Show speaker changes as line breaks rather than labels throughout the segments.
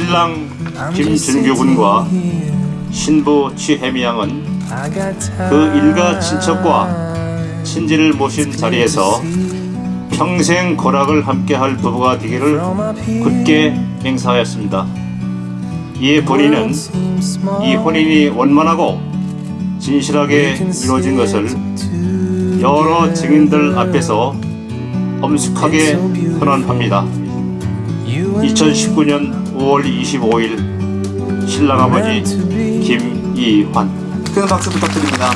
신랑 김준규 군과 신부 취혜미 양은 그 일가 친척과 친지를 모신 자리에서 평생 고락을 함께할 부부가 되기를 굳게 맹세하였습니다. 이에 본인은 이 혼인이 원만하고 진실하게 이루어진 것을 여러 증인들 앞에서 엄숙하게 선언합니다. 2019년 5월 25일 신랑 아버지 김이환
큰 박수 부탁드립니다.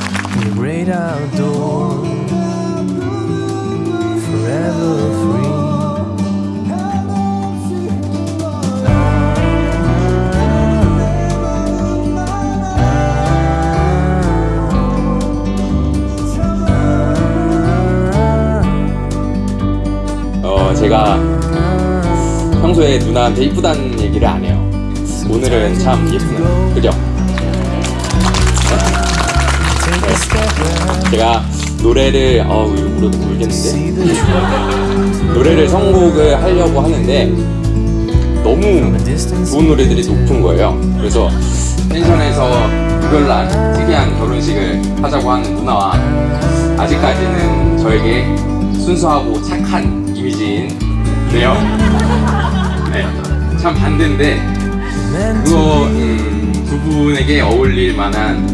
어 제가 평소에 누나한테 이쁘다는 얘기를 안 해요. 오늘은 참 예쁘네요. 그죠?
Back,
제가 노래를 어우 울어도 울겠는데 노래를 선곡을 하려고 하는데 너무. 좋은 노래들이 높은 거예요. 그래서 펜션에서 특별한 특이한 결혼식을 하자고 하는 누나와 아직까지는 저에게 순수하고 착한 이미지인데요. 네, 참 반대인데 그거 음, 두 분에게 어울릴 만한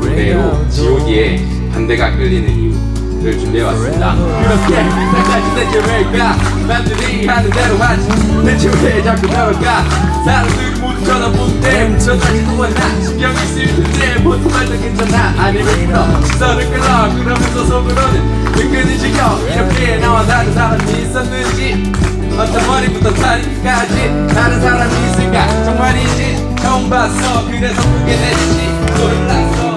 노래로. G.O.D의 반대가 끌리는 이유를 준비해왔습니다. 그렇게 끝까지 대체 왜일까? 남들이 하는 대로 하지 대체 왜 자꾸 저럴까? 사람들이 모두 쳐다볼 때 저다시 또나 신경이 쓰일 텐데 보통 말도 괜찮아 아니면 불어 시선을 끌어 그러면서 속으로는 은근히 지겨 이렇게 나와 다른 사람이 있었는지 어떤 머리부터 다리까지 다른 사람이 있을까 정말이지 처음 봤어 그래서 보게 됐지 놀랐어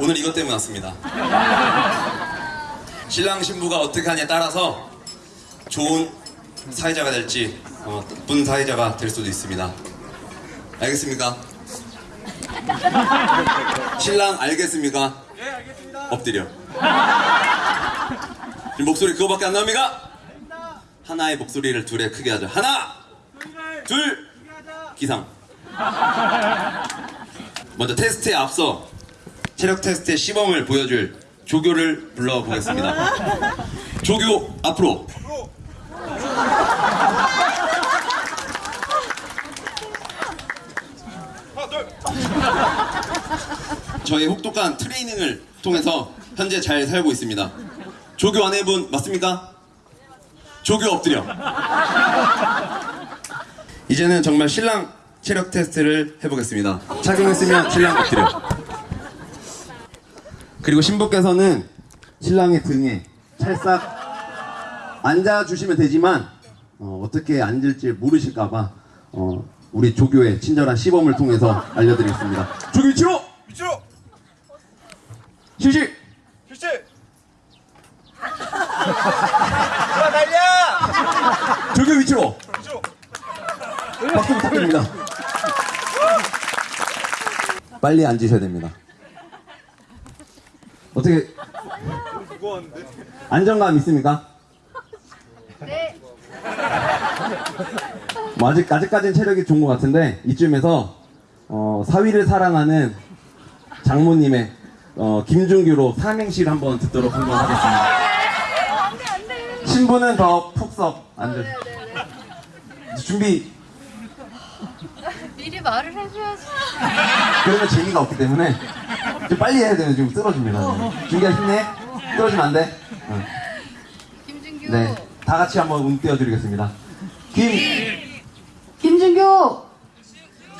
오늘 이것 때문에 왔습니다. 신랑 신부가 어떻게 하냐에 따라서 좋은 사회자가 될지 어, 나쁜 사회자가 될 수도 있습니다. 알겠습니까? 신랑 알겠습니까? 엎드려. 지금 목소리 그거밖에 안 나옵니까? 하나의 목소리를 둘에 크게 하자. 하나, 둘, 기상. 먼저 테스트에 앞서 체력 테스트의 시범을 보여줄 조교를 불러보겠습니다. 조교 앞으로. 저희 혹독한 트레이닝을 통해서 현재 잘 살고 있습니다. 조교 아내분 맞습니까? 조교 엎드려. 이제는 정말 신랑 체력 테스트를 해보겠습니다. 착용했으면 신랑 엎드려. 그리고 신부께서는 신랑의 등에 찰싹 앉아주시면 되지만 어, 떻게 앉을지 모르실까봐 어, 우리 조교의 친절한 시범을 통해서 알려드리겠습니다. 조교 위치로! 실시!
실시! 자, 달려!
조교 위치로!
위치로!
박수 부탁드립니다. 빨리 앉으셔야 됩니다. 어떻게 안정감 있습니까? 네. 뭐 아직 아직까지는 체력이 좋은 것 같은데 이쯤에서 어, 사위를 사랑하는 장모님의 어, 김준규로 삼행시를 한번 듣도록 한번 하겠습니다. 신부는 더 푹석 앉으. 준비
미리 말을 해줘야지.
그러면 재미가 없기 때문에 좀 빨리 해야 돼요. 지금 쓰러집니다. 준기야 힘내. 쓰러지면 안 돼. 응.
김준규.
네. 다 같이 한번 운 띄워드리겠습니다. 김,
김준규.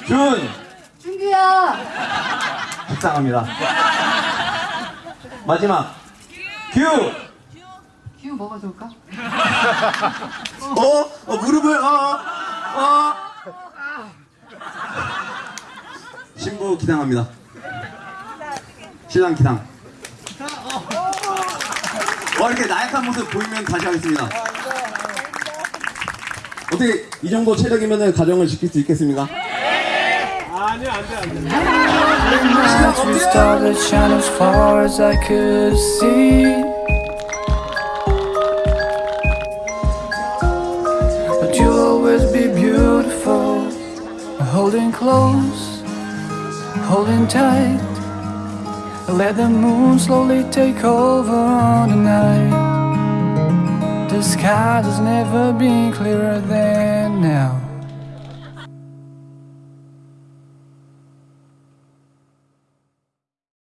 준,
준규야.
식상합니다. 마지막. 규!
규 뭐가 좋을까?
어? 어, 무릎을, 어, 어. 신부 기당합니다. 신랑 기당. 와, 이렇게 나약한 모습 보이면 다시 하겠습니다. 어떻게 이 정도 체력이면 가정을 지킬 수 있겠습니까?
Lights we started shine as far as I could see. But you'll always be beautiful Holding close, holding tight. Let the moon slowly take over on the night. The sky has never been clearer than now.